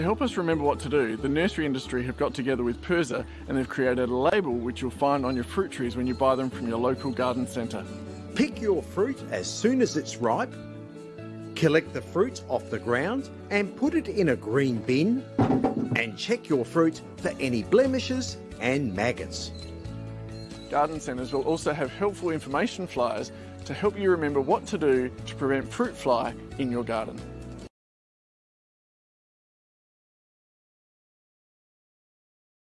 To help us remember what to do, the nursery industry have got together with PIRSA and they've created a label which you'll find on your fruit trees when you buy them from your local garden centre. Pick your fruit as soon as it's ripe, collect the fruit off the ground and put it in a green bin and check your fruit for any blemishes and maggots. Garden centres will also have helpful information flyers to help you remember what to do to prevent fruit fly in your garden.